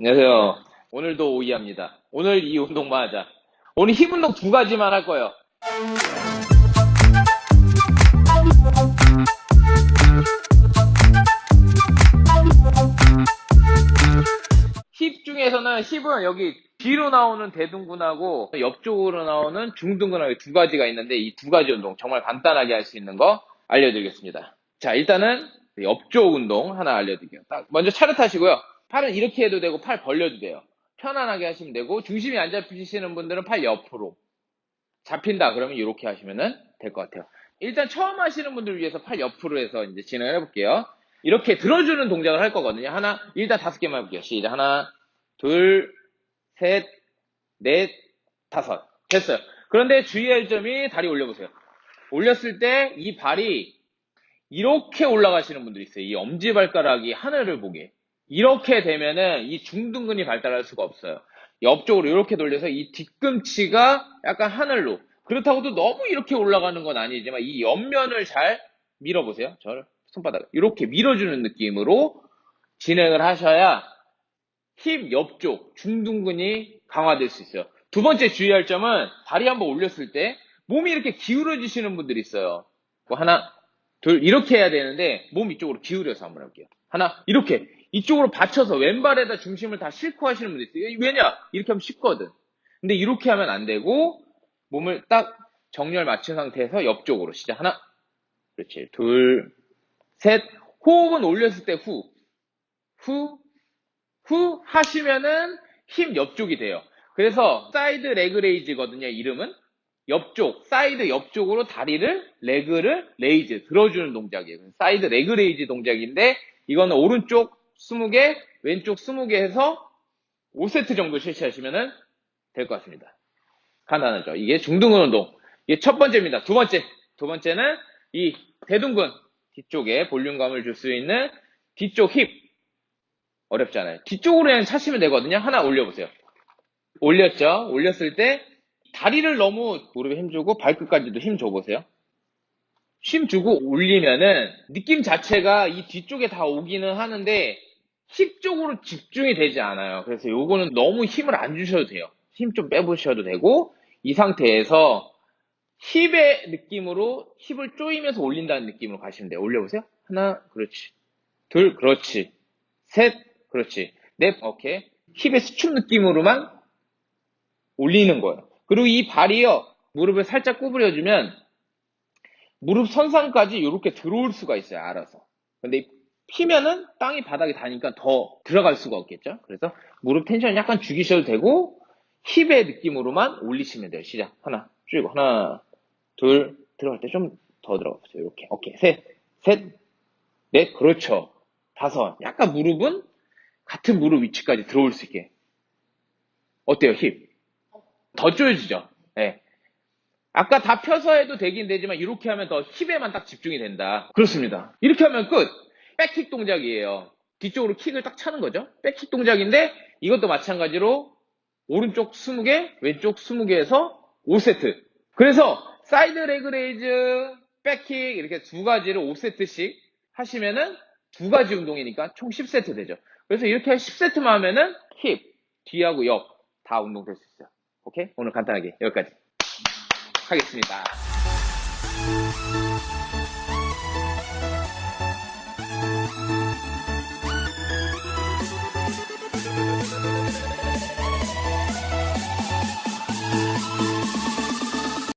안녕하세요. 오늘도 오이합니다. 오늘 이 운동만 하자. 오늘 힘 운동 두 가지만 할 거예요. 힙 중에서는 힙은 여기 뒤로 나오는 대둔근하고 옆쪽으로 나오는 중둔근하고 두 가지가 있는데 이 두 가지 운동 정말 간단하게 할 수 있는 거 알려드리겠습니다. 자 일단은 옆쪽 운동 하나 알려드릴게요. 딱 먼저 차렷 하시고요. 팔은 이렇게 해도 되고 팔 벌려도 돼요. 편안하게 하시면 되고 중심이 안 잡히시는 분들은 팔 옆으로 잡힌다 그러면 이렇게 하시면 될 것 같아요. 일단 처음 하시는 분들을 위해서 팔 옆으로 해서 이제 진행을 해볼게요. 이렇게 들어주는 동작을 할 거거든요. 하나, 일단 다섯 개만 해볼게요. 시작. 하나, 둘, 셋, 넷, 다섯. 됐어요. 그런데 주의할 점이 다리 올려보세요. 올렸을 때 이 발이 이렇게 올라가시는 분들이 있어요. 이 엄지발가락이 하늘을 보게. 이렇게 되면은 이 중둔근이 발달할 수가 없어요. 옆쪽으로 이렇게 돌려서 이 뒤꿈치가 약간 하늘로. 그렇다고 도 너무 이렇게 올라가는 건 아니지만 이 옆면을 잘 밀어보세요. 저를 손바닥 이렇게 밀어주는 느낌으로 진행을 하셔야 힙 옆쪽 중둔근이 강화될 수 있어요. 두 번째 주의할 점은 다리 한번 올렸을 때 몸이 이렇게 기울어지시는 분들이 있어요. 뭐 하나, 둘 이렇게 해야 되는데 몸 이쪽으로 기울여서 한번 해볼게요. 하나 이렇게 이쪽으로 받쳐서 왼발에다 중심을 다 싣고 하시는 분들 있어요. 왜냐? 이렇게 하면 쉽거든. 근데 이렇게 하면 안 되고 몸을 딱 정렬 맞춘 상태에서 옆쪽으로 시작. 하나, 그렇지. 둘, 셋. 호흡은 올렸을 때 후, 후, 후 하시면은 힙 옆쪽이 돼요. 그래서 side leg raise거든요. 이름은 옆쪽, 사이드 옆쪽으로 다리를 leg를 raise 들어주는 동작이에요. side leg raise 동작인데 이거는 오른쪽 20개, 왼쪽 20개 해서 5세트 정도 실시하시면 될 것 같습니다. 간단하죠. 이게 중둔근 운동. 이게 첫 번째입니다. 두 번째. 두 번째는 이 대둔근 뒤쪽에 볼륨감을 줄 수 있는 뒤쪽 힙. 어렵잖아요. 뒤쪽으로 그냥 차시면 되거든요. 하나 올려보세요. 올렸죠? 올렸을 때 다리를 너무 무릎에 힘주고 발끝까지도 힘 줘보세요. 힘 주고 올리면은 느낌 자체가 이 뒤쪽에 다 오기는 하는데 힙 쪽으로 집중이 되지 않아요. 그래서 요거는 너무 힘을 안 주셔도 돼요. 힘 좀 빼보셔도 되고 이 상태에서 힙의 느낌으로 힙을 조이면서 올린다는 느낌으로 가시면 돼요. 올려보세요. 하나, 그렇지. 둘, 그렇지. 셋, 그렇지. 넷, 오케이. 힙의 수축 느낌으로만 올리는 거예요. 그리고 이 발이요, 무릎을 살짝 구부려주면 무릎 선상까지 이렇게 들어올 수가 있어요. 알아서. 근데 피면은 땅이 바닥에 닿으니까 더 들어갈 수가 없겠죠. 그래서 무릎 텐션 약간 죽이셔도 되고 힙의 느낌으로만 올리시면 돼요. 시작. 하나, 쭉 하나, 둘, 들어갈 때 좀 더 들어가 보세요. 이렇게. 오케이. 셋, 셋, 넷, 그렇죠. 다섯. 약간 무릎은 같은 무릎 위치까지 들어올 수 있게. 어때요, 힙? 더 조여지죠? 예. 네. 아까 다 펴서 해도 되긴 되지만 이렇게 하면 더 힙에만 딱 집중이 된다. 그렇습니다. 이렇게 하면 끝! 백킥 동작이에요. 뒤쪽으로 킥을 딱 차는 거죠. 백킥 동작인데 이것도 마찬가지로 오른쪽 20개, 왼쪽 20개에서 5세트. 그래서 side leg raise, back kick 이렇게 두 가지를 5세트씩 하시면은 두 가지 운동이니까 총 10세트 되죠. 그래서 이렇게 10세트만 하면은 힙, 뒤하고 옆 다 운동 될 수 있어요. 오케이? 오늘 간단하게 여기까지 하겠습니다.